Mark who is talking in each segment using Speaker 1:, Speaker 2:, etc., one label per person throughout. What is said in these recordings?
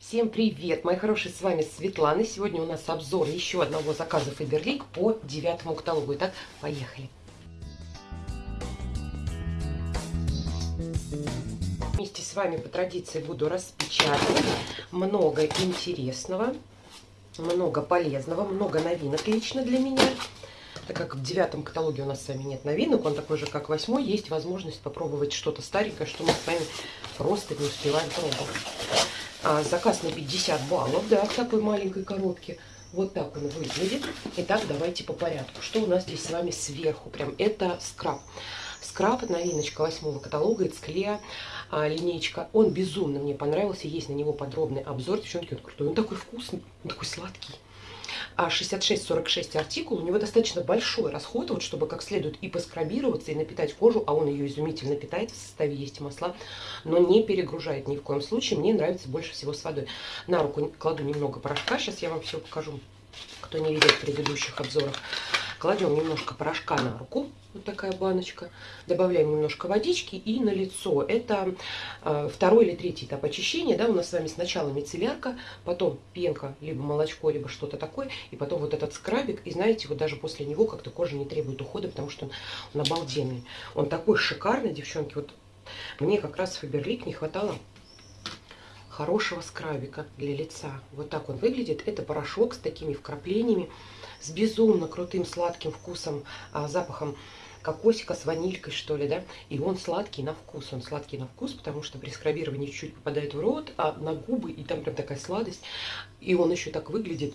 Speaker 1: Всем привет, мои хорошие, с вами Светлана. Сегодня у нас обзор еще одного заказа Фаберлик по девятому каталогу. Итак, поехали. Вместе с вами по традиции буду распечатывать много интересного, много полезного, много новинок лично для меня. Так как в девятом каталоге у нас с вами нет новинок, он такой же, как восьмой, есть возможность попробовать что-то старенькое, что мы с вами просто не успеваем пробовать. А, заказ на 50 баллов, да, в такой маленькой коробке. Вот так он выглядит. Итак, давайте по порядку. Что у нас здесь с вами сверху? Прям это скраб. Скраб, новиночка восьмого каталога, Эцклея, а, линейка. Он безумно мне понравился. Есть на него подробный обзор. Девчонки, он крутой. Он такой вкусный, он такой сладкий а 66-46 артикул, у него достаточно большой расход, вот, чтобы как следует и поскрабироваться, и напитать кожу, а он ее изумительно питает, в составе есть масла, но не перегружает ни в коем случае. Мне нравится больше всего с водой. На руку кладу немного порошка, сейчас я вам все покажу, кто не видел в предыдущих обзорах. Кладем немножко порошка на руку, такая баночка. Добавляем немножко водички и на лицо. Это э, второй или третий этап очищения. Да, у нас с вами сначала мицеллярка, потом пенка, либо молочко, либо что-то такое, и потом вот этот скрабик. И знаете, вот даже после него как-то кожа не требует ухода, потому что он, он обалденный. Он такой шикарный, девчонки. Вот мне как раз Фаберлик не хватало хорошего скрабика для лица. Вот так он выглядит. Это порошок с такими вкраплениями с безумно крутым сладким вкусом, а, запахом кокосика с ванилькой, что ли, да, и он сладкий на вкус, он сладкий на вкус, потому что при скрабировании чуть-чуть попадает в рот, а на губы, и там прям такая сладость, и он еще так выглядит,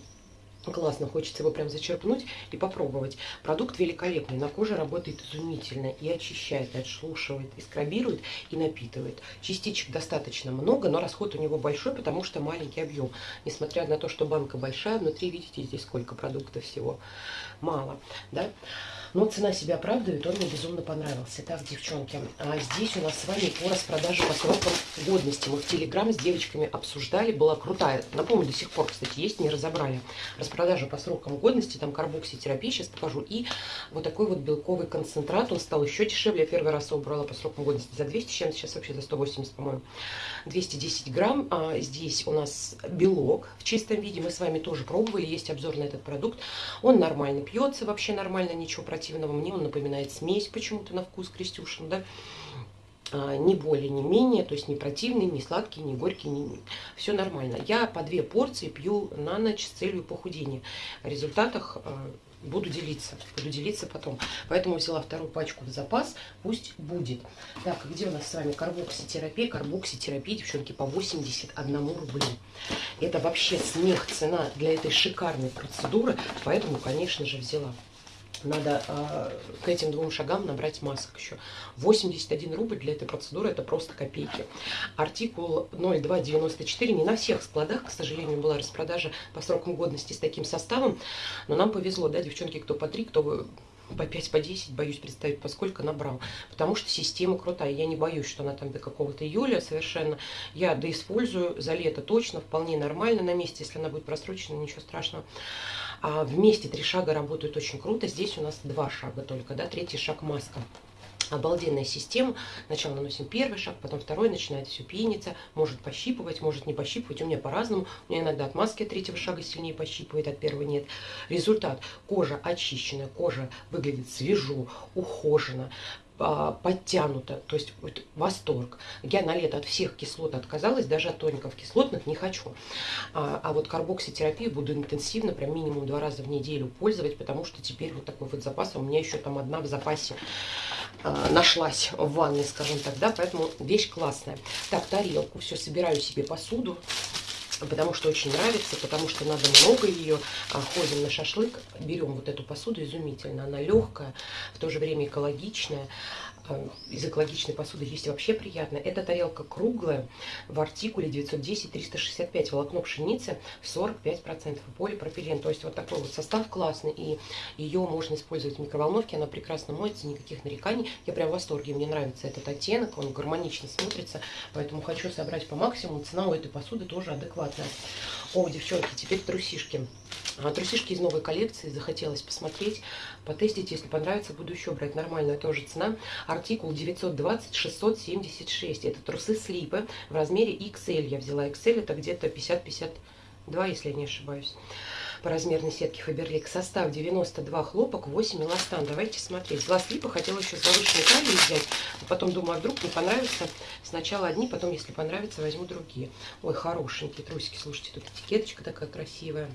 Speaker 1: Классно, хочется его прям зачерпнуть и попробовать. Продукт великолепный, на коже работает изумительно и очищает, и отшелушивает, и скрабирует, и напитывает. Частичек достаточно много, но расход у него большой, потому что маленький объем. Несмотря на то, что банка большая, внутри, видите, здесь сколько продуктов всего. Мало, да? Но цена себя оправдывает, он мне безумно понравился. Так, девчонки, а здесь у нас с вами по распродаже по срокам годности. Мы в Телеграм с девочками обсуждали, была крутая. Напомню, до сих пор, кстати, есть, не разобрали. Распродажа по срокам годности, там карбокситерапия, сейчас покажу. И вот такой вот белковый концентрат, он стал еще дешевле. Я первый раз его брала по срокам годности за 200, чем сейчас вообще за 180, по-моему. 210 грамм. А здесь у нас белок в чистом виде. Мы с вами тоже пробовали, есть обзор на этот продукт. Он нормально пьется, вообще нормально, ничего противного. Мне он напоминает смесь почему-то на вкус Крестюшин, да. А, ни более, ни менее, то есть не противный, не сладкий, не горький, не... все нормально. Я по две порции пью на ночь с целью похудения. О результатах а, буду делиться, буду делиться потом. Поэтому взяла вторую пачку в запас, пусть будет. Так, где у нас с вами карбокситерапия? Карбокситерапия, девчонки, по 81 рублю. Это вообще смех цена для этой шикарной процедуры, поэтому, конечно же, взяла надо э, к этим двум шагам набрать масок еще. 81 рубль для этой процедуры это просто копейки. Артикул 0294 не на всех складах, к сожалению, была распродажа по срокам годности с таким составом. Но нам повезло, да, девчонки, кто по 3, кто по 5, по 10, боюсь представить, поскольку набрал. Потому что система крутая. Я не боюсь, что она там до какого-то июля совершенно. Я доиспользую за лето точно, вполне нормально на месте. Если она будет просрочена, ничего страшного. А вместе три шага работают очень круто. Здесь у нас два шага только, да, третий шаг маска. Обалденная система. Сначала наносим первый шаг, потом второй, начинает все пениться, может пощипывать, может не пощипывать. У меня по-разному. У меня иногда от маски третьего шага сильнее пощипывает, от первого нет. Результат. Кожа очищенная, кожа выглядит свежо, ухоженно подтянуто, то есть вот, восторг. Я на лето от всех кислот отказалась, даже от тоников кислотных не хочу. А, а вот карбокситерапию буду интенсивно, прям минимум два раза в неделю пользовать, потому что теперь вот такой вот запас, а у меня еще там одна в запасе а, нашлась в ванной, скажем так, да, поэтому вещь классная. Так, тарелку, все, собираю себе посуду потому что очень нравится, потому что надо много ее. А, ходим на шашлык, берем вот эту посуду изумительно. Она легкая, в то же время экологичная. Э, из экологичной посуды есть вообще приятно. Эта тарелка круглая в артикуле 910-365 волокно пшеницы 45% полипропилен. То есть вот такой вот состав классный. И ее можно использовать в микроволновке. Она прекрасно моется, никаких нареканий. Я прям в восторге. Мне нравится этот оттенок. Он гармонично смотрится. Поэтому хочу собрать по максимуму. Цена у этой посуды тоже адекватная. О, девчонки, теперь трусишки. А, трусишки из новой коллекции, захотелось посмотреть, потестить, если понравится, буду еще брать. Нормальная тоже цена. Артикул 920-676. Это трусы слипы в размере XL. Я взяла XL, это где-то 50-52, если я не ошибаюсь по размерной сетке Фаберлик. Состав 92 хлопок, 8 эластан. Давайте смотреть. Два слипа хотела еще с завышенной взять. А потом думаю, а вдруг не понравится. Сначала одни, потом, если понравится, возьму другие. Ой, хорошенькие трусики. Слушайте, тут этикеточка такая красивая.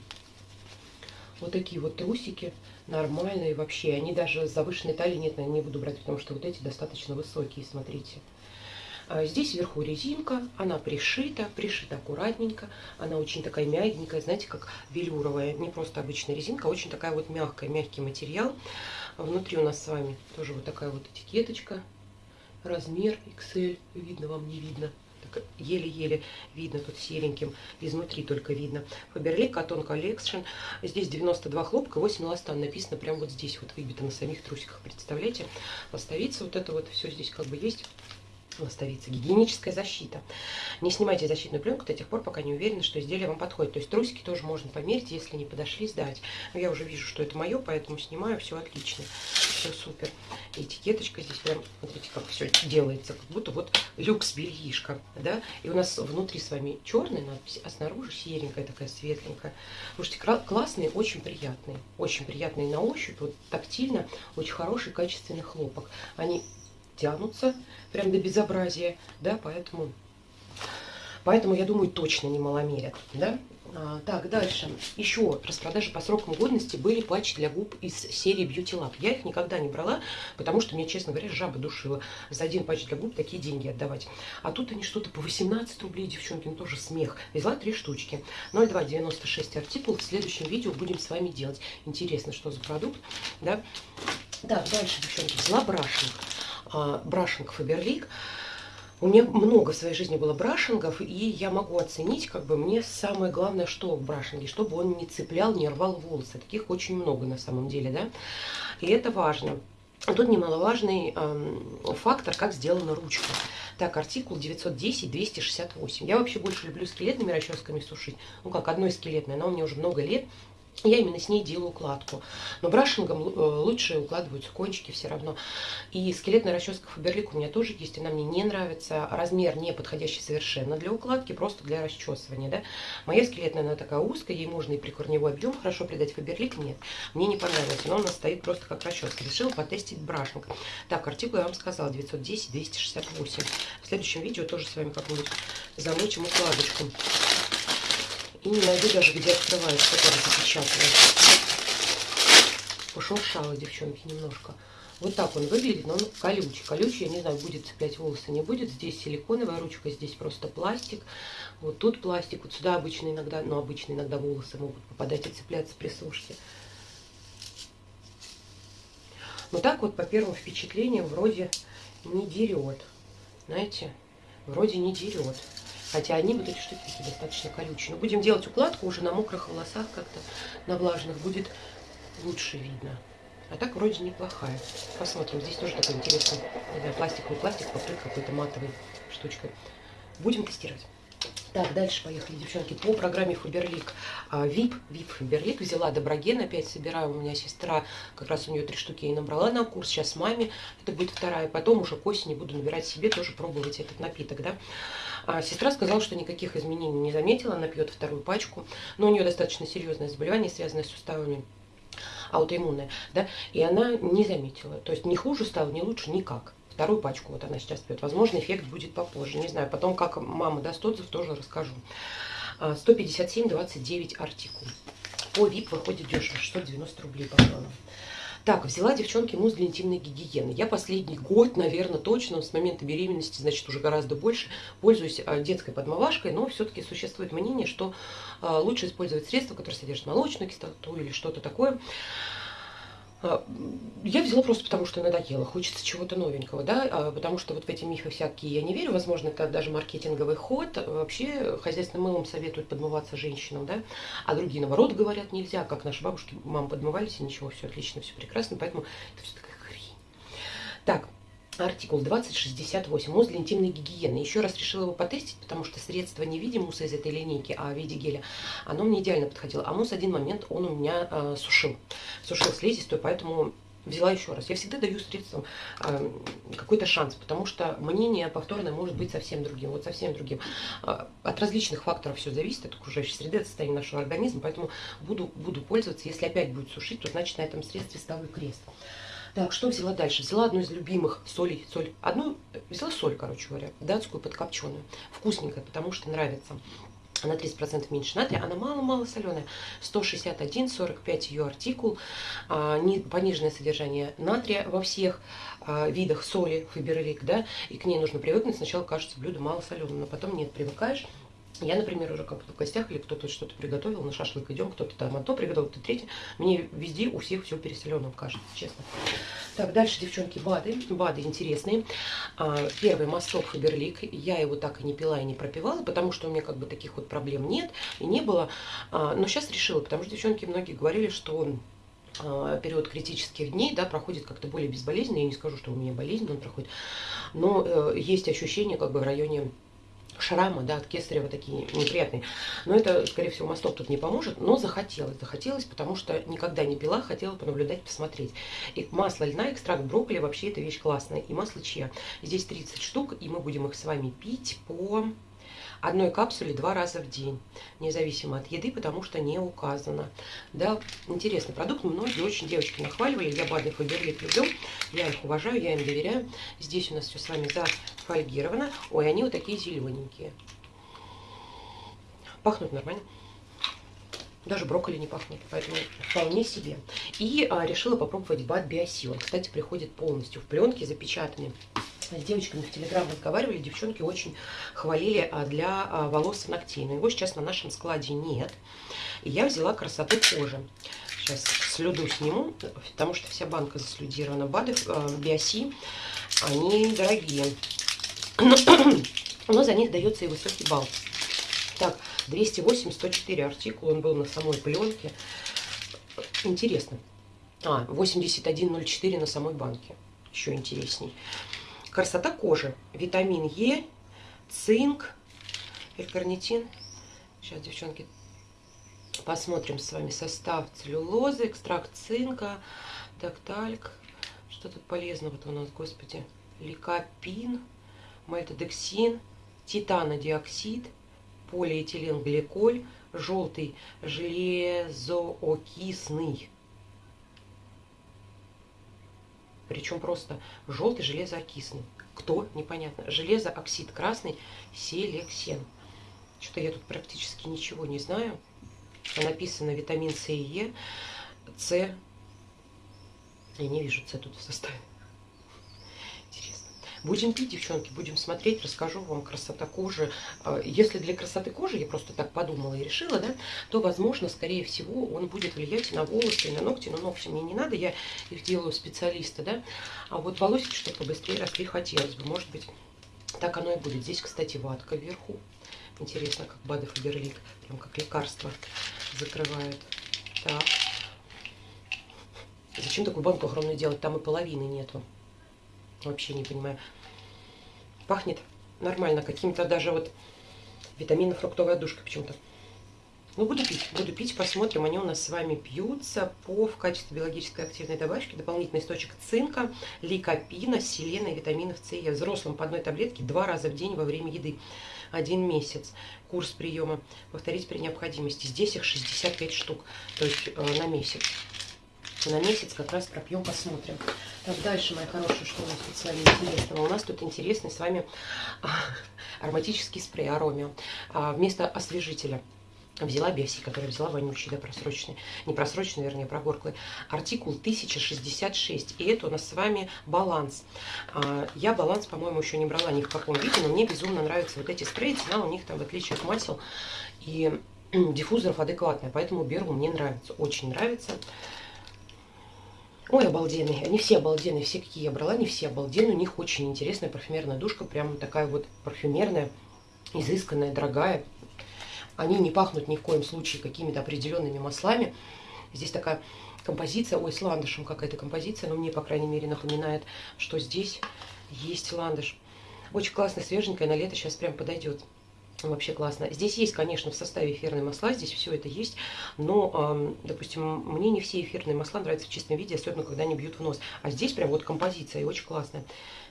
Speaker 1: Вот такие вот трусики нормальные вообще. Они даже с завышенной талией нет, наверное, не буду брать, потому что вот эти достаточно высокие, смотрите. А здесь вверху резинка, она пришита, пришита аккуратненько. Она очень такая мягенькая, знаете, как велюровая. Не просто обычная резинка, а очень такая вот мягкая, мягкий материал. Внутри у нас с вами тоже вот такая вот этикеточка. Размер XL, видно вам, не видно еле-еле видно тут сереньким, изнутри только видно. Faberlic Cotton Collection. Здесь 92 хлопка, 8 эластан. Написано прямо вот здесь, вот выбито на самих трусиках. Представляете? Поставиться вот это вот все здесь как бы есть ластовица. Гигиеническая защита. Не снимайте защитную пленку до тех пор, пока не уверены, что изделие вам подходит. То есть трусики тоже можно померить, если не подошли, сдать. Но я уже вижу, что это мое, поэтому снимаю, все отлично. Все супер. этикеточка здесь прям, смотрите, как все делается. Как будто вот люкс бельишка, да. И у нас внутри с вами черная надпись, а снаружи серенькая такая, светленькая. Слушайте, классные, очень приятные. Очень приятные на ощупь, вот тактильно, очень хороший, качественный хлопок. Они тянутся прям до безобразия, да, поэтому, поэтому я думаю, точно не маломерят, да. А, так, дальше. Еще распродажи по срокам годности были патчи для губ из серии Beauty Lab. Я их никогда не брала, потому что мне, честно говоря, жаба душила. За один патч для губ такие деньги отдавать. А тут они что-то по 18 рублей, девчонки, ну тоже смех. Взяла три штучки. 0,296 артикул. В следующем видео будем с вами делать. Интересно, что за продукт, да. Так, дальше, девчонки, взяла брашинг а, брашинг Фаберлик. У меня много в своей жизни было брашингов, и я могу оценить, как бы мне самое главное, что в брашинге, чтобы он не цеплял, не рвал волосы. Таких очень много на самом деле, да. И это важно. Тут немаловажный э, фактор, как сделана ручка. Так, артикул 910-268. Я вообще больше люблю скелетными расческами сушить. Ну как, одной скелетной, она у меня уже много лет. Я именно с ней делаю укладку. Но брашингом э, лучше укладываются кончики все равно. И скелетная расческа Фаберлик у меня тоже есть. Она мне не нравится. Размер не подходящий совершенно для укладки, просто для расчесывания. Да? Моя скелетная, она такая узкая. Ей можно и прикорневой объем хорошо придать. Фаберлик нет. Мне не понравилось. Но она стоит просто как расческа. Решила потестить брашинг. Так, артикул я вам сказала. 910-268. В следующем видео тоже с вами как-нибудь замучим укладочку. И не найду даже, где открывается, который запечатывает. Пошуршала, девчонки, немножко. Вот так он выглядит, но он колючий. Колючий, я не знаю, будет цеплять волосы, не будет. Здесь силиконовая ручка, здесь просто пластик. Вот тут пластик, вот сюда обычно иногда, ну, обычно иногда волосы могут попадать и цепляться при сушке. Но так вот, по первым впечатлениям, вроде не дерет. Знаете, вроде не дерет. Хотя они вот эти штуки достаточно колючие. Но будем делать укладку уже на мокрых волосах как-то, на влажных, будет лучше видно. А так вроде неплохая. Посмотрим. Здесь тоже такой интересный, не знаю, пластиковый пластик покрыт какой-то матовой штучкой. Будем тестировать. Так, дальше поехали, девчонки, по программе Фаберлик. VIP, VIP Фаберлик взяла Доброген, опять собираю, у меня сестра, как раз у нее три штуки и набрала на курс, сейчас маме, это будет вторая, потом уже к осени буду набирать себе, тоже пробовать этот напиток, да. А сестра сказала, что никаких изменений не заметила, она пьет вторую пачку, но у нее достаточно серьезное заболевание, связанное с суставами, аутоиммунное, да, и она не заметила, то есть не хуже стало, не лучше никак. Вторую пачку вот она сейчас пьет. Возможно, эффект будет попозже. Не знаю, потом, как мама даст отзыв, тоже расскажу. 157,29 а, артикул. По VIP выходит дешево, 690 рублей по плану. Так, взяла, девчонки, мусс для интимной гигиены. Я последний год, наверное, точно, с момента беременности, значит, уже гораздо больше, пользуюсь а, детской подмывашкой, но все-таки существует мнение, что а, лучше использовать средства, которые содержат молочную кислоту или что-то такое. А, я взяла просто потому, что надоело, хочется чего-то новенького, да, а, потому что вот в эти мифы всякие я не верю, возможно, это даже маркетинговый ход, вообще хозяйственным мылом советуют подмываться женщинам, да, а другие, наоборот, говорят, нельзя, как наши бабушки, мам подмывались, и ничего, все отлично, все прекрасно, поэтому это все такая хрень. Так, артикул 2068, мусс для интимной гигиены. Еще раз решила его потестить, потому что средство не в виде мусса из этой линейки, а в виде геля, оно мне идеально подходило. А мусс один момент он у меня э, сушил, сушил слизистую, поэтому взяла еще раз. Я всегда даю средствам э, какой-то шанс, потому что мнение повторное может быть совсем другим, вот совсем другим. Э, от различных факторов все зависит, от окружающей среды, от состояния нашего организма, поэтому буду, буду пользоваться. Если опять будет сушить, то значит на этом средстве ставлю крест. Так, что взяла дальше? Взяла одну из любимых солей. Соль. Одну, взяла соль, короче говоря, датскую подкопченую. Вкусненькая, потому что нравится. Она 30% меньше натрия, она мало-мало соленая. 161, 45 ее артикул. А, не, пониженное содержание натрия во всех а, видах соли, фиберлик, да, и к ней нужно привыкнуть. Сначала кажется блюдо мало соленым, но потом нет, привыкаешь. Я, например, уже как-то в гостях или кто-то что-то приготовил, на шашлык идем, кто-то там а то приготовил, кто-то третье. Мне везде у всех все переселенным кажется, честно. Так, дальше, девчонки, БАДы. БАДы интересные. А, первый мосток Фаберлик. Я его так и не пила и не пропивала, потому что у меня как бы таких вот проблем нет и не было. А, но сейчас решила, потому что девчонки многие говорили, что он период критических дней, да, проходит как-то более безболезненно. Я не скажу, что у меня болезнь он проходит, но э, есть ощущение как бы в районе шрамы, да, от кесарева такие неприятные. Но это, скорее всего, мосток тут не поможет, но захотелось. Захотелось, потому что никогда не пила, хотела понаблюдать, посмотреть. И масло льна, экстракт брокколи, вообще эта вещь классная. И масло чья. Здесь 30 штук, и мы будем их с вами пить по одной капсуле два раза в день, независимо от еды, потому что не указано. Да, интересный продукт, многие очень девочки нахваливали, я БАДы Фаберлик люблю, я их уважаю, я им доверяю. Здесь у нас все с вами зафольгировано. Ой, они вот такие зелененькие. Пахнут нормально. Даже брокколи не пахнет, поэтому вполне себе. И а, решила попробовать бат Биосил. кстати, приходит полностью в пленке, запечатанный с девочками в Телеграм разговаривали, девчонки очень хвалили а, для а, волос и ногтей. Но его сейчас на нашем складе нет. И я взяла красоту кожи. Сейчас слюду сниму, потому что вся банка заслюдирована. БАДы а, Биоси, они дорогие. Но за них дается и высокий балл. Так, 208, 104 артикул, он был на самой пленке. Интересно. А, 81,04 на самой банке. Еще интересней. Красота кожи. Витамин Е, цинк, элькарнитин. Сейчас, девчонки, посмотрим с вами состав целлюлозы, экстракт цинка, дактальк. Что тут полезного-то у нас, господи? Ликопин, мальтодексин, титанодиоксид, полиэтиленгликоль, желтый железоокисный Причем просто желтый железоокисный. Кто? Непонятно. Железооксид красный, селексен. Что-то я тут практически ничего не знаю. Написано витамин С и Е. С. Я не вижу С тут в составе. Будем пить, девчонки, будем смотреть, расскажу вам красота кожи. А, если для красоты кожи, я просто так подумала и решила, да, то, возможно, скорее всего, он будет влиять на волосы и на ногти. Но ногти мне не надо, я их делаю специалиста, да. А вот волосики, чтобы побыстрее росли, хотелось бы. Может быть, так оно и будет. Здесь, кстати, ватка вверху. Интересно, как БАДы Фаберлик, прям как лекарство закрывает. Так. Зачем такую банку огромную делать? Там и половины нету. Вообще не понимаю. Пахнет нормально, каким-то даже вот витаминно-фруктовая душка почему-то. Ну, буду пить, буду пить, посмотрим. Они у нас с вами пьются по в качестве биологической активной добавки. Дополнительный источник цинка, ликопина, селена и витаминов С и Е. Взрослым по одной таблетке два раза в день во время еды. Один месяц. Курс приема. Повторить при необходимости. Здесь их 65 штук, то есть э, на месяц на месяц как раз пропьем, посмотрим. Так, дальше, моя хорошая, что у нас тут с вами интересного? У нас тут интересный с вами а, ароматический спрей Аромио. А, вместо освежителя взяла Беси, который взяла вонючий, да, просроченный, не просроченный, вернее, прогорклый, артикул 1066, и это у нас с вами баланс. А, я баланс, по-моему, еще не брала ни в каком виде, но мне безумно нравятся вот эти спреи, цена у них там, в отличие от масел и диффузоров, адекватная, поэтому беру, мне нравится, очень нравится. Ой, обалденные. Они все обалденные. Все, какие я брала, они все обалденные. У них очень интересная парфюмерная душка. Прям такая вот парфюмерная, изысканная, дорогая. Они не пахнут ни в коем случае какими-то определенными маслами. Здесь такая композиция. Ой, с ландышем какая-то композиция. Но мне, по крайней мере, напоминает, что здесь Есть ландыш. Очень классно, свеженькая, на лето сейчас прям подойдет. Вообще классно. Здесь есть, конечно, в составе эфирные масла, здесь все это есть, но, допустим, мне не все эфирные масла нравятся в чистом виде, особенно когда они бьют в нос. А здесь прям вот композиция и очень классная.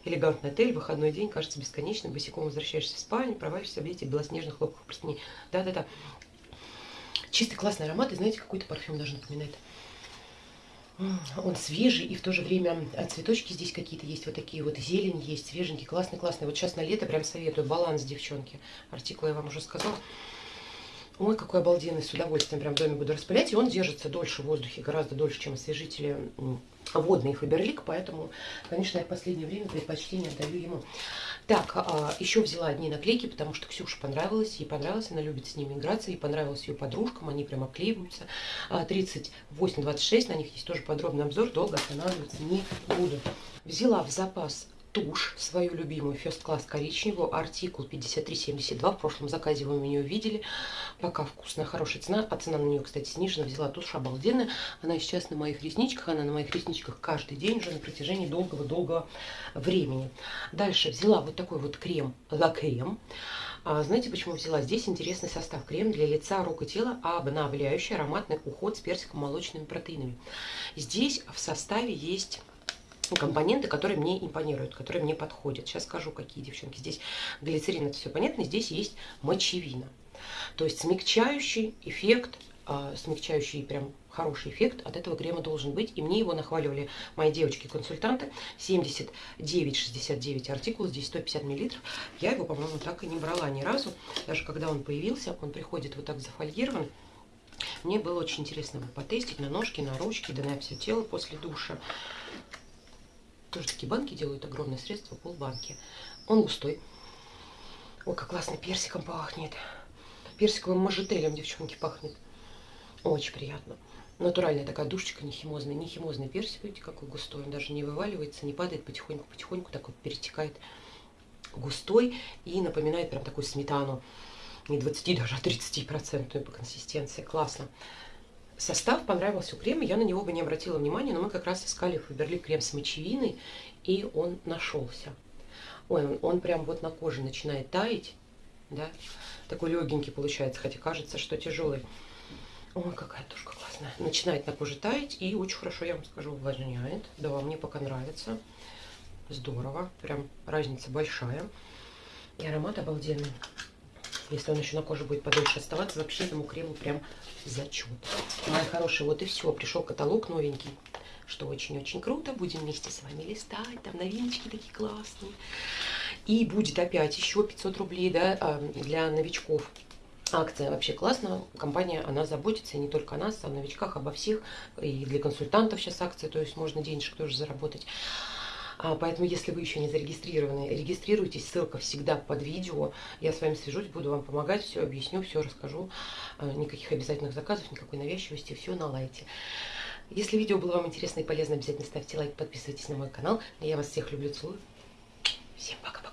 Speaker 1: Элегантный отель, выходной день, кажется бесконечным, босиком возвращаешься в спальню, проваливаешься в этих белоснежных хлопках простыней. Да-да-да. Чистый классный аромат, и знаете, какой-то парфюм даже напоминает. Он свежий, и в то же время а, цветочки здесь какие-то есть, вот такие вот, зелень есть, свеженький, классный, классный. Вот сейчас на лето прям советую, баланс, девчонки. Артикул я вам уже сказала. Ой, какой обалденный, с удовольствием прям в доме буду распылять. И он держится дольше в воздухе, гораздо дольше, чем освежители водный Фаберлик, поэтому, конечно, я в последнее время предпочтение отдаю ему. Так, а, еще взяла одни наклейки, потому что Ксюше понравилось, ей понравилось, она любит с ними играться, ей понравилось ее подружкам, они прям обклеиваются. 38-26, а, на них есть тоже подробный обзор, долго останавливаться не буду. Взяла в запас тушь, свою любимую First Class коричневую, артикул 5372. В прошлом заказе вы меня увидели. Пока вкусная, хорошая цена. А цена на нее, кстати, снижена. Взяла тушь обалденная. Она сейчас на моих ресничках. Она на моих ресничках каждый день уже на протяжении долгого-долгого времени. Дальше взяла вот такой вот крем La Creme. А, знаете, почему взяла? Здесь интересный состав. Крем для лица, рук и тела, обновляющий ароматный уход с персиком молочными протеинами. Здесь в составе есть компоненты, которые мне импонируют, которые мне подходят. Сейчас скажу, какие, девчонки. Здесь глицерин, это все понятно. Здесь есть мочевина. То есть смягчающий эффект, э, смягчающий прям хороший эффект от этого крема должен быть. И мне его нахваливали мои девочки-консультанты. 79,69 артикул, здесь 150 миллилитров. Я его, по-моему, так и не брала ни разу. Даже когда он появился, он приходит вот так зафольгирован. Мне было очень интересно его потестить на ножки, на ручки, да на все тело после душа. Тоже такие банки делают, огромное средство, полбанки. Он густой. Ой, как классно персиком пахнет. Персиковым мажетелем, девчонки, пахнет. Очень приятно. Натуральная такая душечка, не химозная. Не химозный персик, видите, какой густой. Он даже не вываливается, не падает потихоньку-потихоньку, так вот перетекает густой и напоминает прям такую сметану. Не 20, даже а 30 процентную по консистенции. Классно. Состав понравился у я на него бы не обратила внимания, но мы как раз искали Фаберлик крем с мочевиной, и он нашелся. Ой, он, он прям вот на коже начинает таять, да, такой легенький получается, хотя кажется, что тяжелый. Ой, какая тушка классная. Начинает на коже таять и очень хорошо, я вам скажу, увлажняет. Да, мне пока нравится. Здорово, прям разница большая. И аромат обалденный. Если он еще на коже будет подольше оставаться, вообще этому крему прям зачет. Мои хорошие, вот и все. Пришел каталог новенький, что очень-очень круто. Будем вместе с вами листать. Там новиночки такие классные. И будет опять еще 500 рублей да, а, для новичков. Акция вообще классная, компания, она заботится не только о нас, о новичках, обо всех, и для консультантов сейчас акция, то есть можно денежек тоже заработать. А, поэтому, если вы еще не зарегистрированы, регистрируйтесь, ссылка всегда под видео. Я с вами свяжусь, буду вам помогать, все объясню, все расскажу. А, никаких обязательных заказов, никакой навязчивости, все на лайте. Если видео было вам интересно и полезно, обязательно ставьте лайк, подписывайтесь на мой канал. Я вас всех люблю, целую. Всем пока-пока.